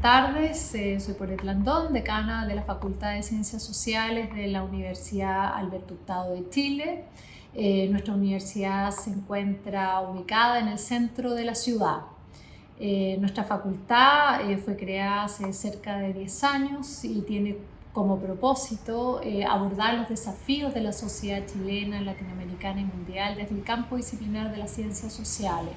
tardes, eh, soy Poret Landón, decana de la Facultad de Ciencias Sociales de la Universidad Alberto Hurtado de Chile. Eh, nuestra universidad se encuentra ubicada en el centro de la ciudad. Eh, nuestra facultad fue creada hace cerca de 10 años y tiene como propósito abordar los desafíos de la sociedad chilena, latinoamericana y mundial desde el campo disciplinar de las ciencias sociales.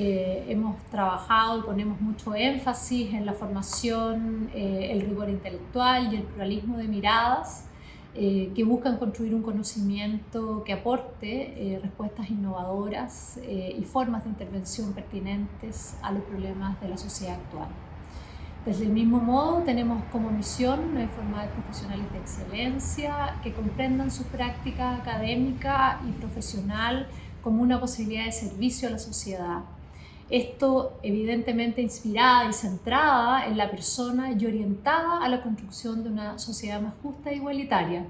Eh, hemos trabajado y ponemos mucho énfasis en la formación, eh, el rigor intelectual y el pluralismo de miradas eh, que buscan construir un conocimiento que aporte respuestas innovadoras y formas de intervención pertinentes a los problemas de la sociedad actual. Desde el mismo modo, tenemos como misión formar profesionales de excelencia que comprendan su práctica académica y profesional como una posibilidad de servicio a la sociedad esto evidentemente inspirada y centrada en la persona y orientada a la construcción de una sociedad más justa e igualitaria.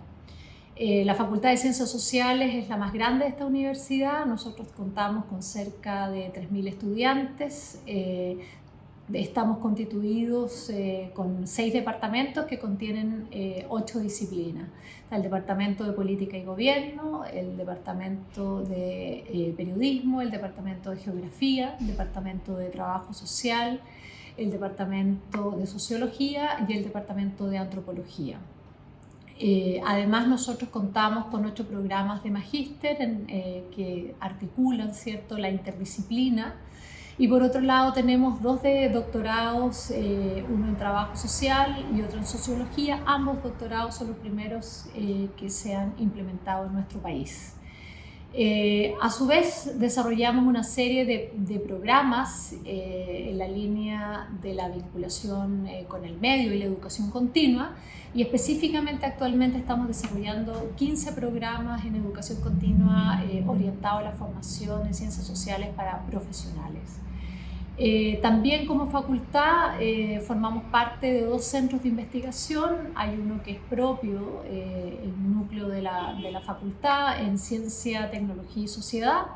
Eh, la Facultad de Ciencias Sociales es la más grande de esta universidad. Nosotros contamos con cerca de 3.000 estudiantes, eh, estamos constituidos eh, con seis departamentos que contienen eh, ocho disciplinas. el Departamento de Política y Gobierno, el Departamento de eh, Periodismo, el Departamento de Geografía, el Departamento de Trabajo Social, el Departamento de Sociología y el Departamento de Antropología. además, nosotros contamos con ocho programas de magíster que articulan ¿cierto? la interdisciplina y por otro lado tenemos dos de doctorados, eh, uno en trabajo social y otro en sociología. Ambos doctorados son los primeros eh, que se han implementado en nuestro país. Eh, a su vez desarrollamos una serie de, programas en la línea de la vinculación con el medio y la educación continua y específicamente actualmente estamos desarrollando 15 programas en educación continua orientados a la formación en ciencias sociales para profesionales. Eh, también como facultad eh, formamos parte de dos centros de investigación. Hay uno que es propio, eh, el núcleo de la, de la, facultad en Ciencia, Tecnología y Sociedad.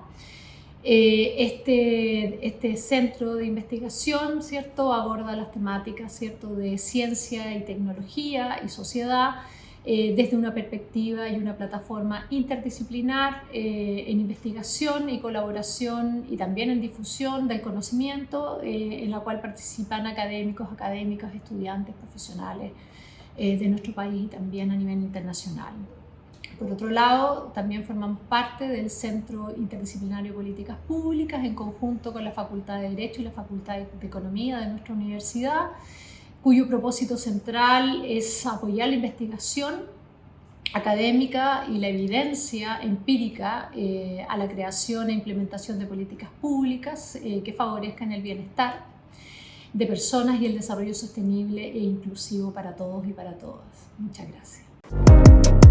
este, este centro de investigación ¿cierto? aborda las temáticas ¿cierto? de ciencia y tecnología y sociedad eh, desde una perspectiva y una plataforma interdisciplinar eh, en investigación y colaboración y también en difusión del conocimiento, eh, en la cual participan académicos, académicas, estudiantes, profesionales de nuestro país y también a nivel internacional. Por otro lado, también formamos parte del Centro Interdisciplinario de Políticas Públicas en conjunto con la Facultad de Derecho y la Facultad de Economía de nuestra universidad cuyo propósito central es apoyar la investigación académica y la evidencia empírica eh, a la creación e implementación de políticas públicas eh, que favorezcan el bienestar de personas y el desarrollo sostenible e inclusivo para todos y para todas. Muchas gracias.